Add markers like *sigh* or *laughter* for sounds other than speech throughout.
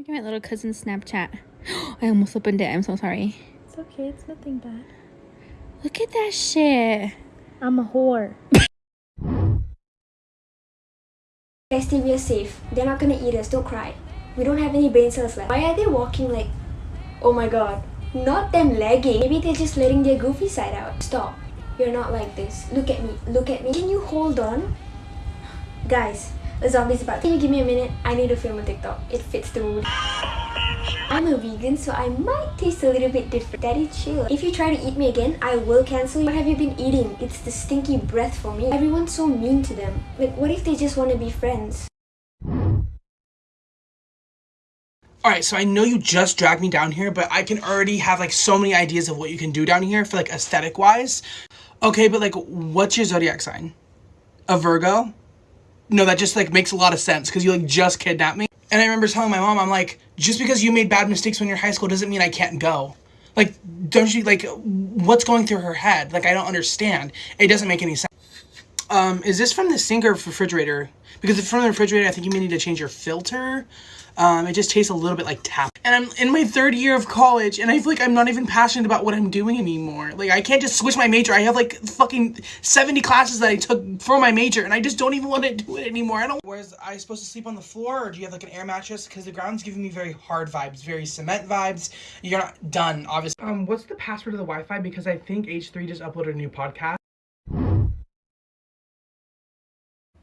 Look at my little cousin's Snapchat. *gasps* I almost opened it. I'm so sorry. It's okay, it's nothing bad. Look at that shit. I'm a whore. Guys, stay we are safe. They're not gonna eat us. Don't cry. We don't have any brain cells left. Why are they walking like... Oh my god. Not them lagging. Maybe they're just letting their goofy side out. Stop. You're not like this. Look at me. Look at me. Can you hold on? Guys, a zombie's about. Can you give me a minute? I need to film a TikTok. It fits the mood. I'm a vegan, so I might taste a little bit different. Daddy, chill. If you try to eat me again, I will cancel you. What have you been eating? It's the stinky breath for me. Everyone's so mean to them. Like, what if they just want to be friends? Alright, so I know you just dragged me down here, but I can already have like so many ideas of what you can do down here for like aesthetic wise. Okay, but like, what's your zodiac sign? A Virgo? No, that just like makes a lot of sense because you like just kidnapped me. And I remember telling my mom, I'm like, just because you made bad mistakes when you're high school doesn't mean I can't go. Like, don't you, like, what's going through her head? Like, I don't understand. It doesn't make any sense. Um, is this from the sink or refrigerator? Because if from the refrigerator, I think you may need to change your filter. Um, it just tastes a little bit like tap. And I'm in my third year of college, and I feel like I'm not even passionate about what I'm doing anymore. Like, I can't just switch my major. I have like fucking 70 classes that I took for my major, and I just don't even want to do it anymore. I don't. Whereas I supposed to sleep on the floor, or do you have like an air mattress? Because the ground's giving me very hard vibes, very cement vibes. You're not done, obviously. Um, what's the password of the Wi-Fi? Because I think H3 just uploaded a new podcast.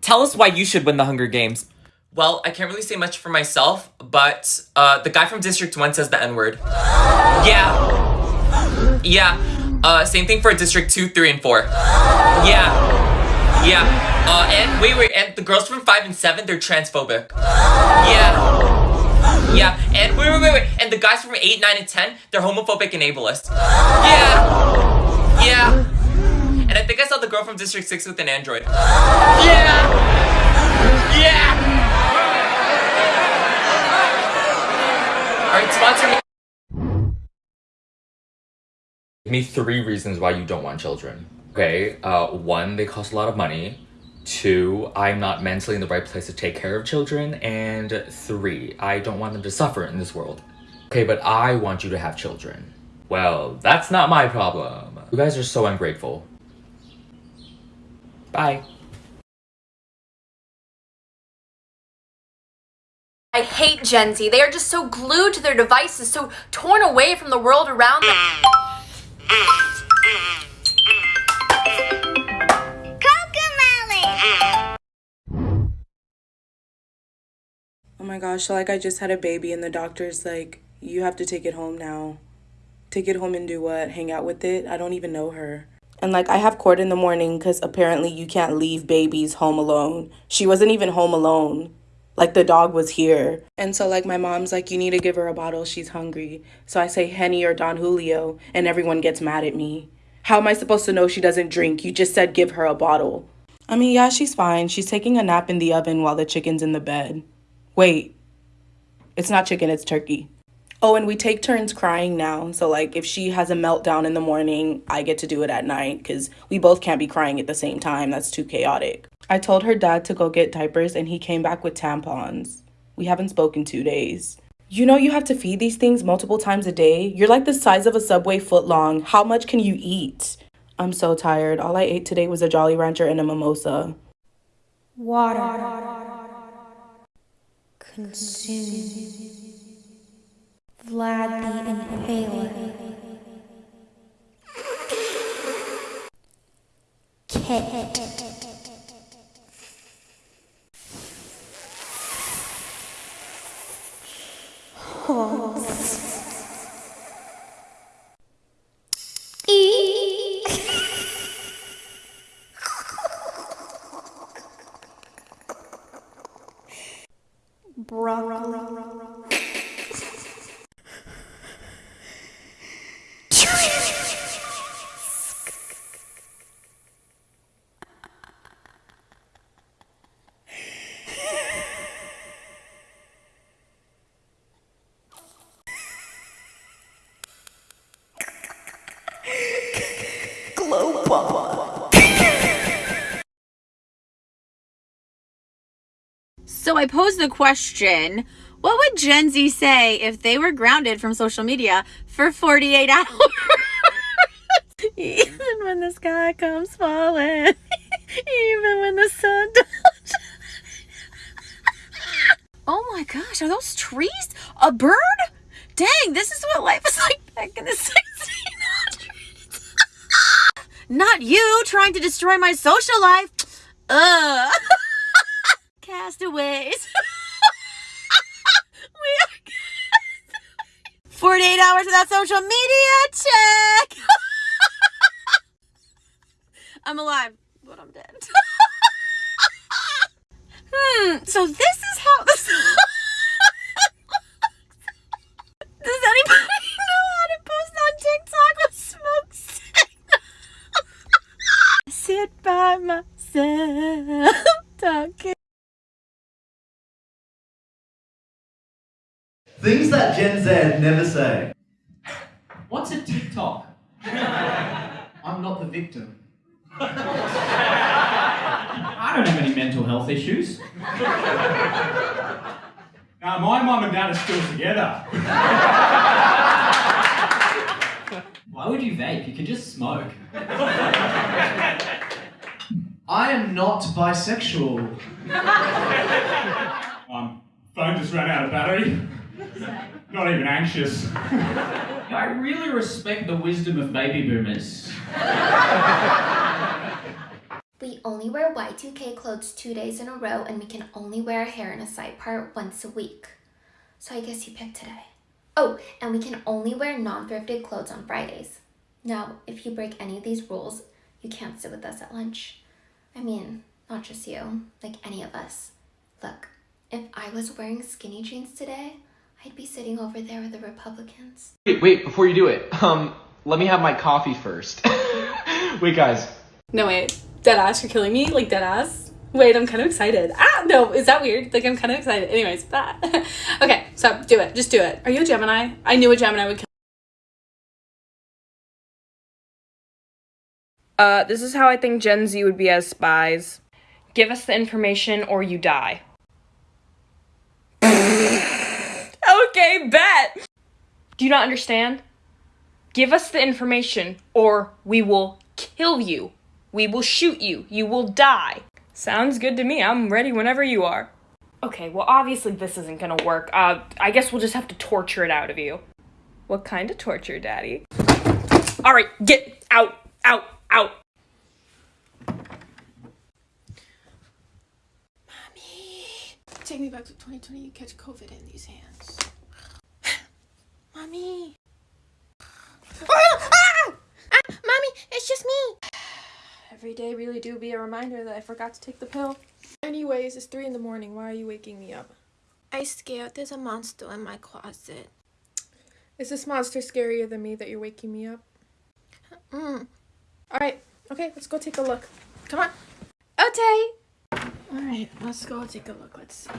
Tell us why you should win the Hunger Games. Well, I can't really say much for myself, but uh, the guy from District 1 says the N-word. *gasps* Yeah. Yeah. Uh, same thing for District 2, 3, and 4. Yeah. Yeah. Uh, and wait, wait, and the girls from 5 and 7, they're transphobic. *gasps* Yeah. Yeah. And wait, wait, wait, wait. And the guys from 8, 9, and 10, they're homophobic and ableist. *gasps* Yeah. Yeah. And I think I saw the girl from District 6 with an android. Yeah. Yeah. Sponsor me. Give me three reasons why you don't want children. Okay, uh, one, they cost a lot of money. Two, I'm not mentally in the right place to take care of children. And three, I don't want them to suffer in this world. Okay, but I want you to have children. Well, that's not my problem. You guys are so ungrateful. Bye. I hate Gen Z. They are just so glued to their devices, so torn away from the world around them. Oh my gosh, like I just had a baby and the doctor's like, you have to take it home now. Take it home and do what? Hang out with it? I don't even know her. And like I have court in the morning because apparently you can't leave babies home alone. She wasn't even home alone. Like the dog was here. And so like my mom's like, you need to give her a bottle. She's hungry. So I say Henny or Don Julio and everyone gets mad at me. How am I supposed to know she doesn't drink? You just said give her a bottle. I mean, yeah, she's fine. She's taking a nap in the oven while the chicken's in the bed. Wait, it's not chicken, it's turkey. Oh, and we take turns crying now. So, like, if she has a meltdown in the morning, I get to do it at night because we both can't be crying at the same time. That's too chaotic. I told her dad to go get diapers and he came back with tampons. We haven't spoken two days. You know, you have to feed these things multiple times a day. You're like the size of a subway foot long. How much can you eat? I'm so tired. All I ate today was a Jolly Rancher and a mimosa. Water. Consume. Vlad the Impaler. Kit. Horse. So I posed the question What would Gen Z say if they were grounded from social media for 48 *laughs* hours? Even when the sky comes falling, even when the sun don't. oh my gosh, are those trees a bird? Dang, this is what life is like back in the 1600s. Not you trying to destroy my social life. Ugh. *laughs* Castaways. *laughs* we are 48 hours without social media. Check. *laughs* I'm alive, but I'm dead. hmm. So this is how that Gen Z never say. What's a TikTok? *laughs* I'm not the victim. I don't have any mental health issues. Now, my mum and dad are still together. Why would you vape? You can just smoke. I am not bisexual. Um, phone just ran out of battery. Not even anxious. *laughs* I really respect the wisdom of baby boomers. We only wear Y2K clothes two days in a row and we can only wear our hair in a side part once a week. So I guess you picked today. Oh, and we can only wear non-thrifted clothes on Fridays. Now, if you break any of these rules, you can't sit with us at lunch. I mean, not just you, like any of us. Look, if I was wearing skinny jeans today, I'd be sitting over there with the Republicans. Wait, wait, before you do it, um, let me have my coffee first. *laughs* wait, guys. No, wait. Dead ass, you're killing me? Like, dead ass? Wait, I'm kind of excited. Ah, no, is that weird? Like, I'm kind of excited. Anyways, that. *laughs* okay, so do it. Just do it. Are you a Gemini? I knew a Gemini would kill. Uh, this is how I think Gen Z would be as spies. Give us the information or you die. Bet! Do you not understand? Give us the information or we will kill you. We will shoot you. You will die. Sounds good to me. I'm ready whenever you are. Okay, well, obviously this isn't gonna work. Uh, I guess we'll just have to torture it out of you. What kind of torture, Daddy? Alright, get out, out, out. Mommy! Take me back to 2020. You catch COVID in these hands. Mommy. *gasps* ah! ah! Mommy, it's just me. Every day really do be a reminder that I forgot to take the pill. Anyways, it's 3 in the morning. Why are you waking me up? I scared there's a monster in my closet. Is this monster scarier than me that you're waking me up? Mm. Alright, okay, let's go take a look. Come on. Okay. Alright, let's go take a look. Let's see.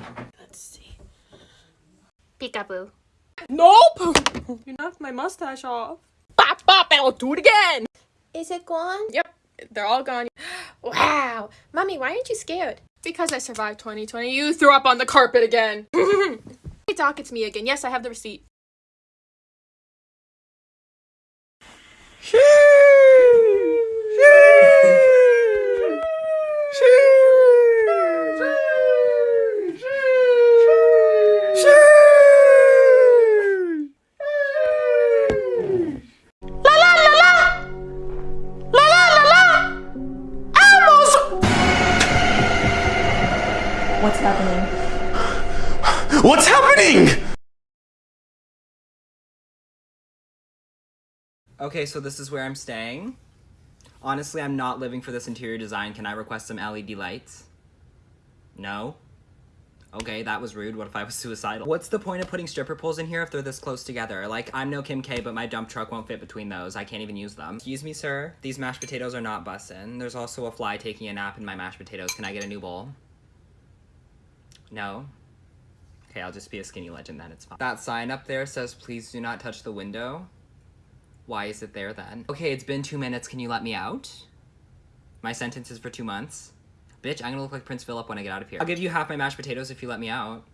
Let's see. Peekaboo. Nope! You knocked my mustache off. Bop, bop, I'll do it again! Is it gone? Yep, they're all gone. *gasps* Wow. Mommy, why aren't you scared? Because I survived 2020. You threw up on the carpet again. *laughs* hey, Doc, it's me again. Yes, I have the receipt. What's happening? What's happening? Okay, so this is where I'm staying. Honestly, I'm not living for this interior design. Can I request some LED lights? No? Okay, that was rude. What if I was suicidal? What's the point of putting stripper poles in here if they're this close together? Like, I'm no Kim K, but my dump truck won't fit between those. I can't even use them. Excuse me, sir. These mashed potatoes are not bussin'. There's also a fly taking a nap in my mashed potatoes. Can I get a new bowl? No? Okay, I'll just be a skinny legend then, it's fine. That sign up there says, please do not touch the window. Why is it there then? Okay, it's been two minutes, can you let me out? My sentence is for two months. Bitch, I'm gonna look like Prince Philip when I get out of here. I'll give you half my mashed potatoes if you let me out.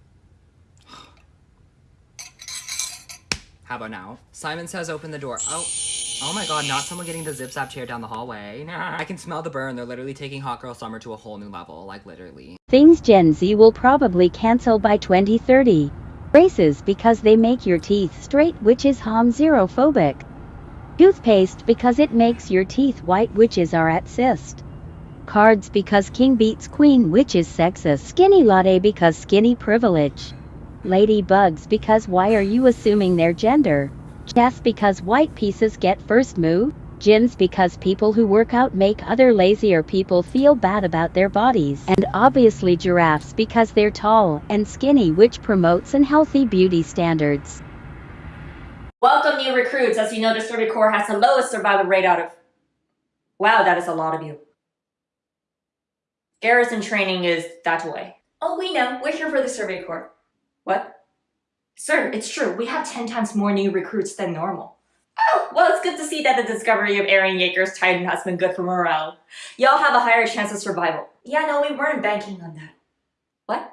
*sighs* How about now? Simon says open the door. Oh. Oh my god, not someone getting the zip zap chair down the hallway. Nah. I can smell the burn. They're literally taking Hot Girl Summer to a whole new level. Like, literally. Things Gen Z will probably cancel by 2030. Braces because they make your teeth straight, which is phobic. Toothpaste because it makes your teeth white, witches are at cyst. Cards because king beats queen, which is sexist. Skinny latte because skinny privilege. Ladybugs because why are you assuming their gender? Chess because white pieces get first move. Gins because people who work out make other lazier people feel bad about their bodies. And obviously giraffes because they're tall and skinny which promotes unhealthy beauty standards. Welcome new recruits. As you know, the Survey Corps has the lowest survival rate out of... Wow, that is a lot of you. Garrison training is that way. Oh, we know. We're here for the Survey Corps. What? Sir, it's true. We have 10 times more new recruits than normal. Oh, well, it's good to see that the discovery of Eren Yeager's Titan has been good for morale. Y'all have a higher chance of survival. Yeah, no, we weren't banking on that. What?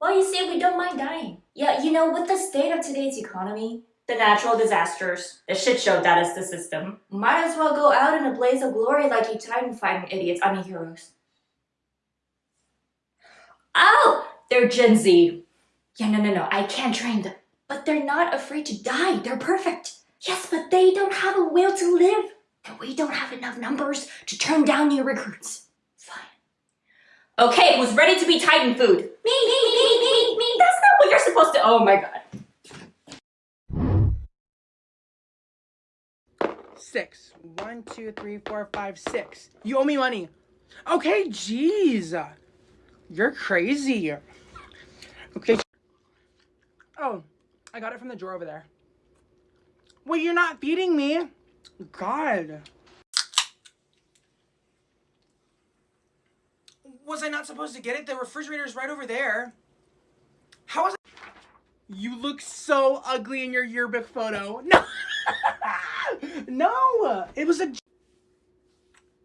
Well, you see, we don't mind dying. Yeah, you know, with the state of today's economy, the natural disasters, the shit show that is the system, might as well go out in a blaze of glory like you Titan fighting idiots, I mean heroes. Oh, they're Gen Z. Yeah, no, no, no, I can't train them. But they're not afraid to die. They're perfect. Yes, but they don't have a will to live. And we don't have enough numbers to turn down new recruits. Fine. Okay, who's ready to be Titan food? Me, me, me, me, me. That's not what you're supposed to- Oh my god. Six. One, two, three, four, five, six. You owe me money. Okay, jeez. You're crazy. Okay. Oh, I got it from the drawer over there. Well, you're not feeding me. God. Was I not supposed to get it? The refrigerator's right over there. How was I? You look so ugly in your yearbook photo. No. *laughs* no. It was a.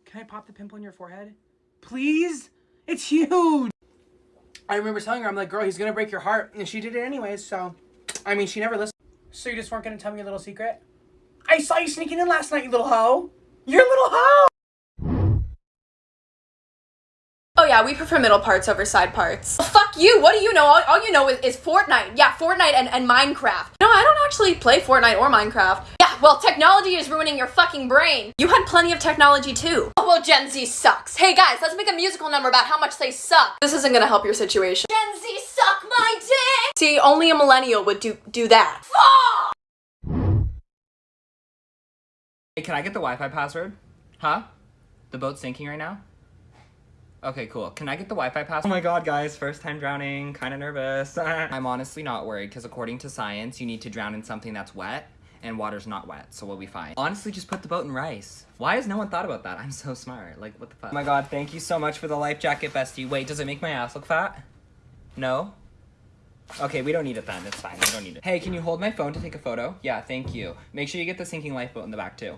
Can I pop the pimple in your forehead? Please? It's huge. I remember telling her, I'm like, girl, he's gonna break your heart. And she did it anyways, so. I mean, she never listened. So you just weren't gonna tell me your little secret? I saw you sneaking in last night, you little hoe. You're a little hoe. Oh yeah, we prefer middle parts over side parts. Well, fuck you, what do you know? All, all you know is, is Fortnite. Yeah, Fortnite and, and Minecraft. No, I don't actually play Fortnite or Minecraft. Yeah, well, technology is ruining your fucking brain. You had plenty of technology too. Oh, well, Gen Z sucks. Hey guys, let's make a musical number about how much they suck. This isn't gonna help your situation. Gen Z suck my dick! See, only a millennial would do, do that. Fuck! Hey, can I get the Wi-Fi password? Huh? The boat's sinking right now? Okay, cool. Can I get the Wi-Fi password? Oh my god, guys, first time drowning, kinda nervous. *laughs* I'm honestly not worried, because according to science, you need to drown in something that's wet, and water's not wet, so we'll be fine. Honestly, just put the boat in rice. Why has no one thought about that? I'm so smart. Like, what the fuck? Oh my god, thank you so much for the life jacket, bestie. Wait, does it make my ass look fat? No? Okay, we don't need it then. It's fine. We don't need it. Hey, can you hold my phone to take a photo? Yeah, thank you. Make sure you get the sinking lifeboat in the back too.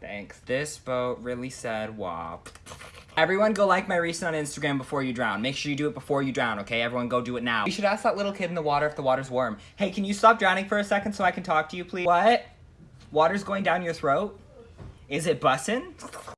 Thanks. This boat really said wop. Everyone go like my recent on Instagram before you drown. Make sure you do it before you drown, okay? Everyone go do it now. You should ask that little kid in the water if the water's warm. Hey, can you stop drowning for a second so I can talk to you, please? What? Water's going down your throat? Is it bussin'?